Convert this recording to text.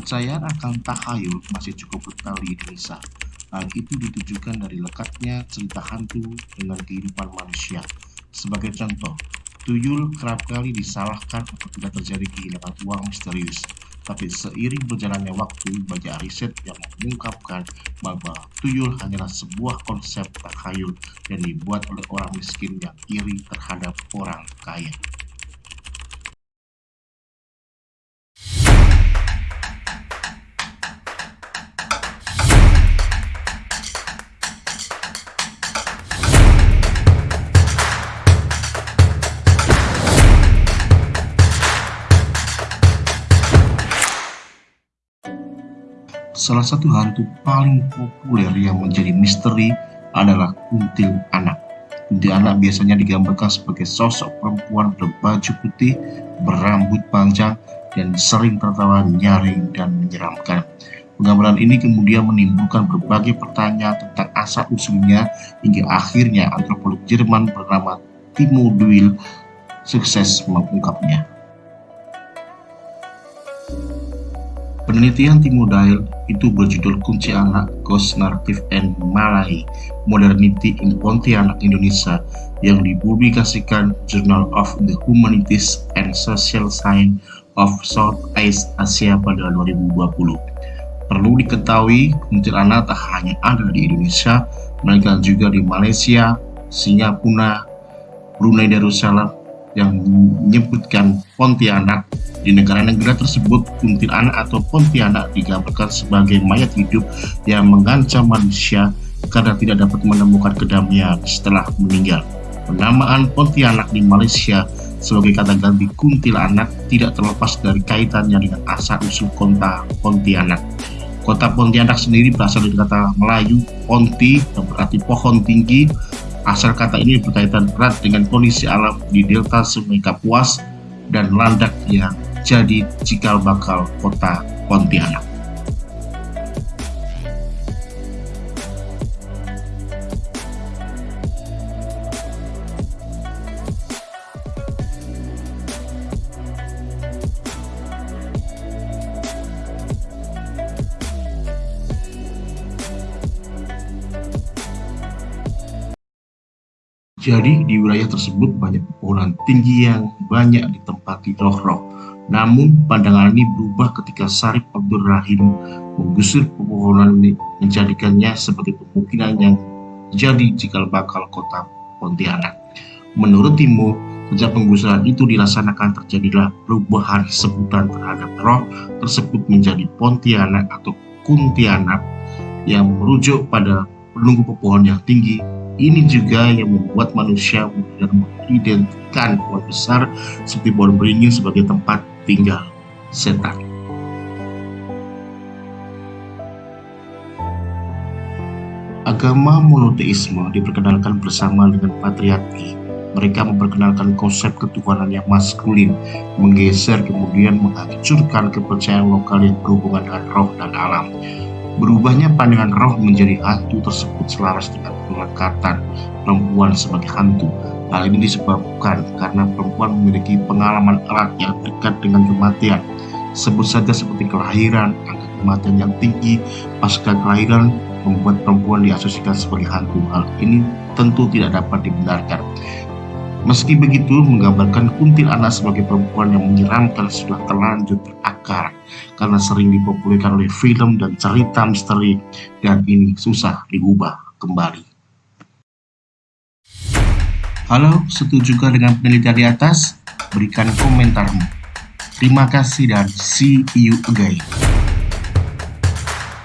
Kepercayaan akan tahayul masih cukup kental di Indonesia. Hal itu ditujukan dari lekatnya cerita hantu dengan kehidupan manusia. Sebagai contoh, tuyul kerap kali disalahkan tidak terjadi kehilangan uang misterius. Tapi seiring berjalannya waktu, banyak riset yang mengungkapkan bahwa tuyul hanyalah sebuah konsep takhayul yang dibuat oleh orang miskin yang iri terhadap orang kaya. Salah satu hantu paling populer yang menjadi misteri adalah kuntil anak. Kuntil anak biasanya digambarkan sebagai sosok perempuan berbaju putih, berambut panjang, dan sering tertawa nyaring dan menyeramkan. Penggambaran ini kemudian menimbulkan berbagai pertanyaan tentang asal-usulnya hingga akhirnya antropolog Jerman bernama Timo Duil sukses mengungkapnya. Penelitian Timo Dail itu berjudul Kunci Anak Ghost Narrative and Malay Modernity in Pontianak Indonesia yang dipublikasikan Journal of the Humanities and Social Science of Southeast Asia pada 2020. Perlu diketahui, kuntilanak tak hanya ada di Indonesia, melainkan juga di Malaysia, Singapura, Brunei Darussalam, yang menyebutkan Pontianak di negara-negara tersebut, kuntilanak atau Pontianak digambarkan sebagai mayat hidup yang mengancam manusia karena tidak dapat menemukan kedamaian setelah meninggal. Penamaan Pontianak di Malaysia sebagai kata ganti kuntilanak tidak terlepas dari kaitannya dengan asal-usul kota Pontianak. Kota Pontianak sendiri berasal dari kata Melayu Ponti yang berarti pohon tinggi. Asal kata ini berkaitan erat dengan kondisi alam di delta Sungai Kapuas dan landak yang jadi cikal bakal kota Pontianak. Jadi di wilayah tersebut banyak pepohonan tinggi yang banyak ditempati roh-roh. Namun pandangan ini berubah ketika Sarip Abdul Rahim menggusur pepohonan ini menjadikannya sebagai pemukiman yang jadi cikal bakal kota Pontianak. Menurut Timo, sejak penggusuran itu dilaksanakan terjadilah perubahan sebutan terhadap roh tersebut menjadi Pontianak atau Kuntianak yang merujuk pada penunggu pepohon yang tinggi ini juga yang membuat manusia kemudian mengidentikan pohon besar seperti pohon beringin sebagai tempat tinggal setan. Agama monoteisme diperkenalkan bersama dengan patriarki. Mereka memperkenalkan konsep ketuhanan yang maskulin, menggeser kemudian menghancurkan kepercayaan lokal yang berhubungan dengan roh dan alam. Berubahnya pandangan roh menjadi hantu tersebut selaras dengan pengangkatan perempuan sebagai hantu. Hal ini disebabkan karena perempuan memiliki pengalaman erat yang dekat dengan kematian. Sebut saja seperti kelahiran, angka kematian yang tinggi, pasca kelahiran membuat perempuan diasosiasikan sebagai hantu. Hal ini tentu tidak dapat dibenarkan. Meski begitu, menggambarkan kuntil anak sebagai perempuan yang menyeramkan sudah terlanjur karena sering dipopulerkan oleh film dan cerita misteri dan ini susah diubah kembali. Halo, setuju dengan penelitian di atas? Berikan komentarmu. Terima kasih dan see you again.